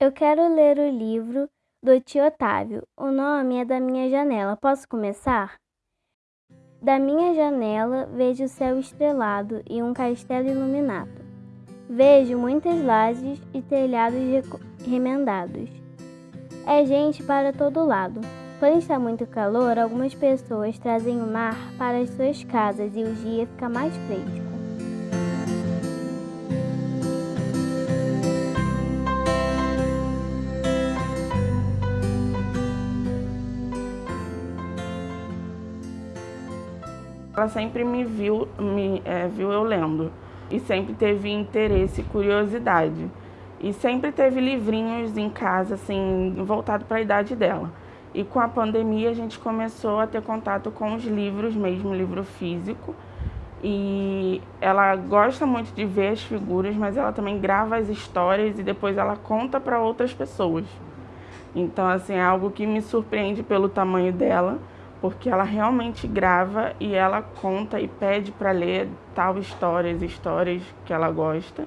Eu quero ler o livro do tio Otávio. O nome é Da Minha Janela. Posso começar? Da minha janela vejo o céu estrelado e um castelo iluminado. Vejo muitas lajes e telhados remendados. É gente para todo lado. Quando está muito calor, algumas pessoas trazem o mar para as suas casas e o dia fica mais fresco. Ela sempre me viu, me, é, viu eu lendo e sempre teve interesse e curiosidade. E sempre teve livrinhos em casa, assim, voltado para a idade dela. E com a pandemia a gente começou a ter contato com os livros mesmo, livro físico. E ela gosta muito de ver as figuras, mas ela também grava as histórias e depois ela conta para outras pessoas. Então, assim, é algo que me surpreende pelo tamanho dela porque ela realmente grava e ela conta e pede para ler tal histórias, histórias que ela gosta.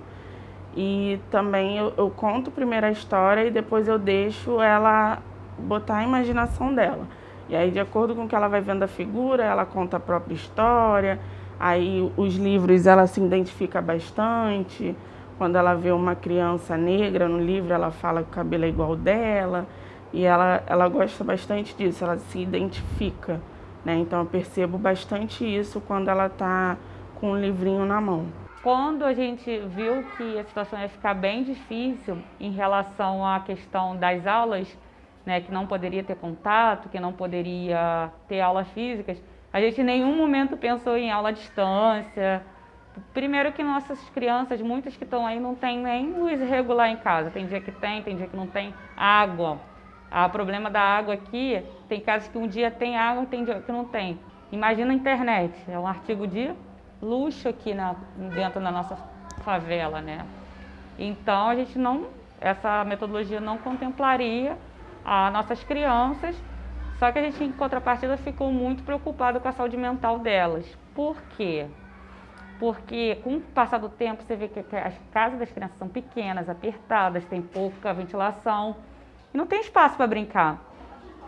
E também eu, eu, conto primeiro a história e depois eu deixo ela botar a imaginação dela. E aí, de acordo com o que ela vai vendo a figura, ela conta a própria história. Aí, os livros ela se identifica bastante. Quando ela vê uma criança negra no livro, ela fala que o cabelo é igual dela. E ela, ela gosta bastante disso, ela se identifica, né? Então eu percebo bastante isso quando ela está com um livrinho na mão. Quando a gente viu que a situação ia ficar bem difícil em relação à questão das aulas, né, que não poderia ter contato, que não poderia ter aulas físicas, a gente em nenhum momento pensou em aula à distância. Primeiro que nossas crianças, muitas que estão aí, não tem nem luz regular em casa. Tem dia que tem, tem dia que não tem água. O problema da água aqui, tem casos que um dia tem água tem dia que não tem. Imagina a internet, é um artigo de luxo aqui na, dentro da nossa favela, né? Então a gente não, essa metodologia não contemplaria as nossas crianças, só que a gente em contrapartida ficou muito preocupado com a saúde mental delas. Por quê? Porque com o passar do tempo você vê que as casas das crianças são pequenas, apertadas, tem pouca ventilação, e não tem espaço para brincar.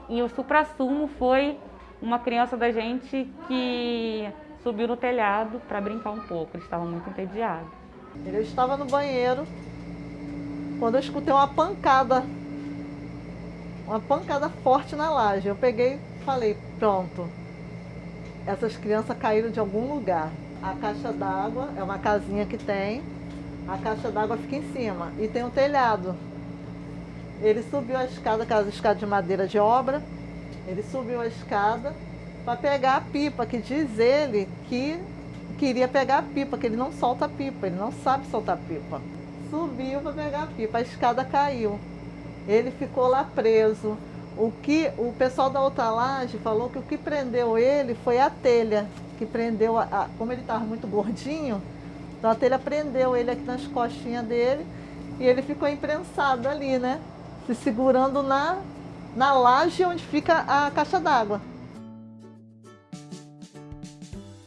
E o supra-sumo foi uma criança da gente que subiu no telhado para brincar um pouco. Eles estavam muito entediados. Eu estava no banheiro quando eu escutei uma pancada, uma pancada forte na laje. Eu peguei e falei, pronto, essas crianças caíram de algum lugar. A caixa d'água é uma casinha que tem, a caixa d'água fica em cima e tem um telhado. Ele subiu a escada, aquelas escadas de madeira de obra, ele subiu a escada para pegar a pipa, que diz ele que queria pegar a pipa, que ele não solta a pipa, ele não sabe soltar a pipa. Subiu para pegar a pipa, a escada caiu. Ele ficou lá preso. O que o pessoal da outra laje falou que o que prendeu ele foi a telha, que prendeu, a, a, como ele estava muito gordinho, então a telha prendeu ele aqui nas costinhas dele e ele ficou imprensado ali, né? Se segurando na, na laje onde fica a caixa d'água.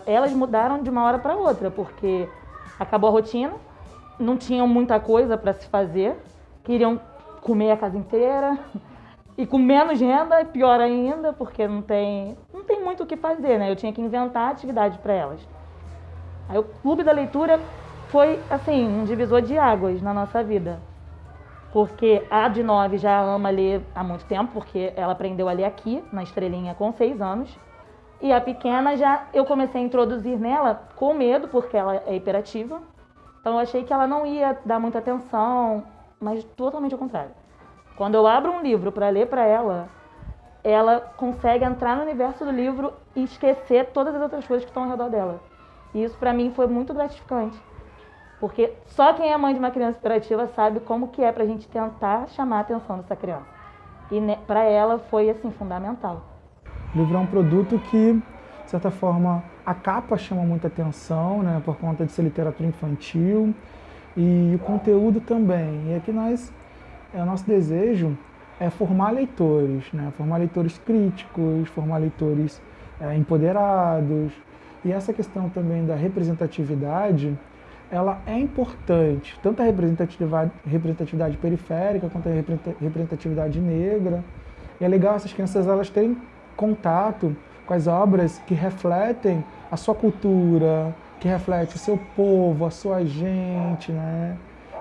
Elas mudaram de uma hora para outra, porque acabou a rotina, não tinham muita coisa para se fazer, queriam comer a casa inteira e com menos renda, pior ainda, porque não tem, não tem muito o que fazer, né? Eu tinha que inventar atividade para elas. Aí o Clube da Leitura foi, assim, um divisor de águas na nossa vida porque a de 9 já ama ler há muito tempo, porque ela aprendeu a ler aqui, na Estrelinha, com 6 anos. E a pequena já eu comecei a introduzir nela com medo, porque ela é hiperativa. Então eu achei que ela não ia dar muita atenção, mas totalmente ao contrário. Quando eu abro um livro para ler para ela, ela consegue entrar no universo do livro e esquecer todas as outras coisas que estão ao redor dela. E isso para mim foi muito gratificante. Porque só quem é mãe de uma criança hiperativa sabe como que é para a gente tentar chamar a atenção dessa criança. E para ela foi assim fundamental. O livro é um produto que, de certa forma, a capa chama muita atenção, né, por conta de ser literatura infantil, e o conteúdo também. E aqui nós, é, o nosso desejo é formar leitores, né, formar leitores críticos, formar leitores é, empoderados. E essa questão também da representatividade ela é importante, tanto a representatividade, representatividade periférica quanto a representatividade negra. E é legal essas crianças elas terem contato com as obras que refletem a sua cultura, que reflete o seu povo, a sua gente, né?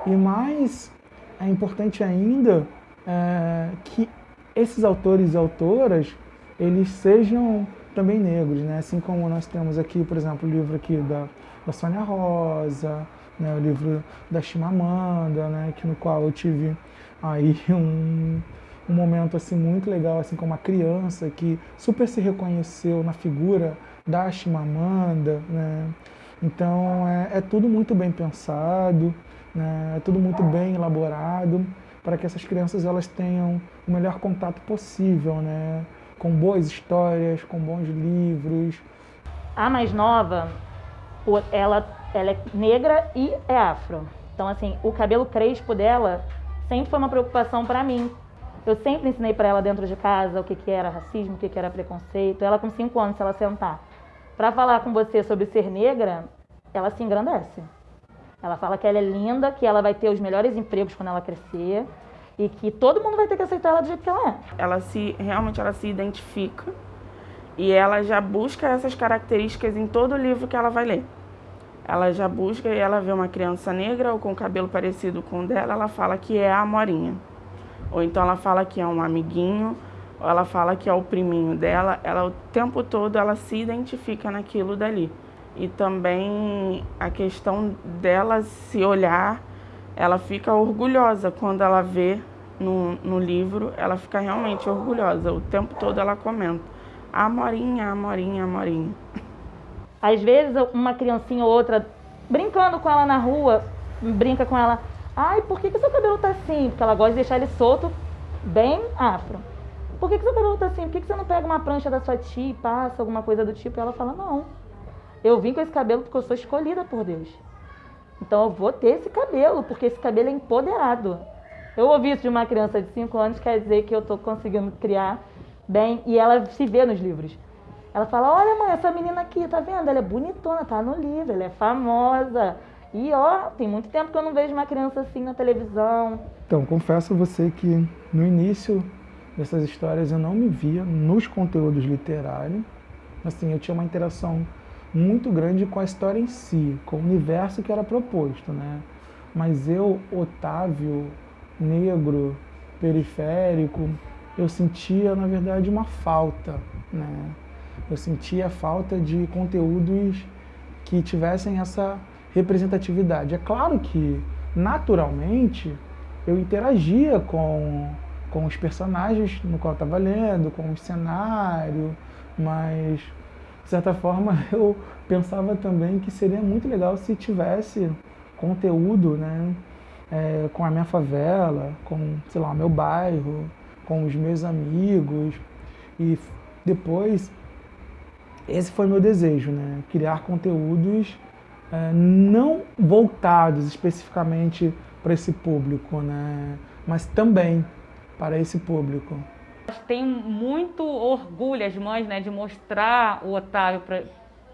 E mais é importante ainda é, que esses autores e autoras eles sejam também negros, né? Assim como nós temos aqui, por exemplo, o livro aqui da, da Sônia Rosa, né? o livro da Chimamanda, né? Que no qual eu tive aí um, um momento assim muito legal, assim como uma criança que super se reconheceu na figura da Chimamanda, né? Então é, é tudo muito bem pensado, né? é tudo muito bem elaborado para que essas crianças elas tenham o melhor contato possível, né? Com boas histórias, com bons livros. A mais nova, ela, ela é negra e é afro. Então, assim, o cabelo crespo dela sempre foi uma preocupação para mim. Eu sempre ensinei para ela dentro de casa o que, que era racismo, o que, que era preconceito. Ela, com cinco anos, se ela sentar para falar com você sobre ser negra, ela se engrandece. Ela fala que ela é linda, que ela vai ter os melhores empregos quando ela crescer e que todo mundo vai ter que aceitar ela do jeito que ela é. Ela se realmente ela se identifica e ela já busca essas características em todo livro que ela vai ler. Ela já busca e ela vê uma criança negra ou com cabelo parecido com o dela, ela fala que é a Morinha. Ou então ela fala que é um amiguinho, ou ela fala que é o priminho dela. Ela o tempo todo ela se identifica naquilo dali. E também a questão dela se olhar ela fica orgulhosa quando ela vê no, no livro, ela fica realmente orgulhosa. O tempo todo ela comenta, Amorinha, Amorinha, Amorinha. Às vezes uma criancinha ou outra, brincando com ela na rua, brinca com ela, ai, por que, que seu cabelo tá assim? Porque ela gosta de deixar ele solto, bem afro. Por que, que seu cabelo tá assim? Por que, que você não pega uma prancha da sua tia e passa alguma coisa do tipo? E ela fala, não, eu vim com esse cabelo porque eu sou escolhida por Deus. Então eu vou ter esse cabelo, porque esse cabelo é empoderado. Eu ouvi isso de uma criança de 5 anos, quer dizer que eu estou conseguindo criar bem, e ela se vê nos livros. Ela fala, olha mãe, essa menina aqui, tá vendo? Ela é bonitona, tá no livro, ela é famosa. E ó, tem muito tempo que eu não vejo uma criança assim na televisão. Então, confesso a você que no início dessas histórias eu não me via nos conteúdos literários. Assim, eu tinha uma interação muito grande com a história em si, com o universo que era proposto, né? Mas eu, Otávio, negro, periférico, eu sentia, na verdade, uma falta, né? Eu sentia falta de conteúdos que tivessem essa representatividade. É claro que, naturalmente, eu interagia com, com os personagens no qual eu estava lendo, com o cenário, mas de certa forma, eu pensava também que seria muito legal se tivesse conteúdo, né, é, com a minha favela, com, sei lá, meu bairro, com os meus amigos. E depois, esse foi meu desejo, né, criar conteúdos é, não voltados especificamente para esse público, né, mas também para esse público. Tem muito orgulho as mães né, de mostrar o Otávio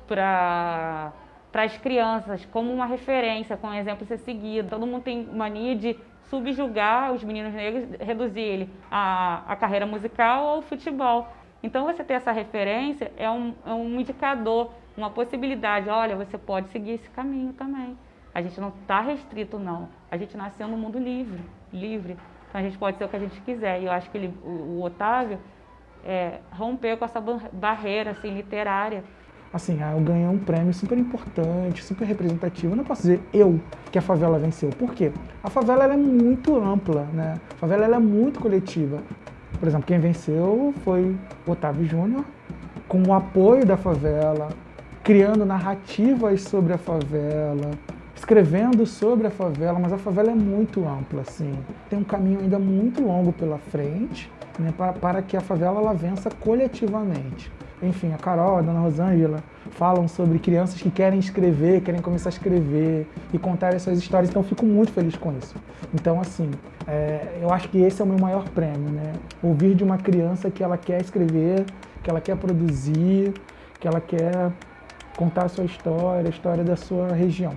para as crianças como uma referência, como um exemplo a ser seguido. Todo mundo tem mania de subjugar os meninos negros, reduzir ele à, à carreira musical ou ao futebol. Então você ter essa referência é um, é um indicador, uma possibilidade. Olha, você pode seguir esse caminho também. A gente não está restrito, não. A gente nasceu no mundo livre, livre. Então a gente pode ser o que a gente quiser. E eu acho que ele, o, o Otávio é, rompeu com essa barreira assim, literária. Assim, eu ganhei um prêmio super importante, super representativo. Eu não posso dizer eu que a favela venceu. Por quê? A favela é muito ampla, né? A favela é muito coletiva. Por exemplo, quem venceu foi Otávio Júnior, com o apoio da favela, criando narrativas sobre a favela, escrevendo sobre a favela, mas a favela é muito ampla, assim. Tem um caminho ainda muito longo pela frente né, para, para que a favela ela vença coletivamente. Enfim, a Carol, a Dona Rosângela falam sobre crianças que querem escrever, querem começar a escrever e contar essas histórias, então fico muito feliz com isso. Então, assim, é, eu acho que esse é o meu maior prêmio, né? Ouvir de uma criança que ela quer escrever, que ela quer produzir, que ela quer contar a sua história, a história da sua região.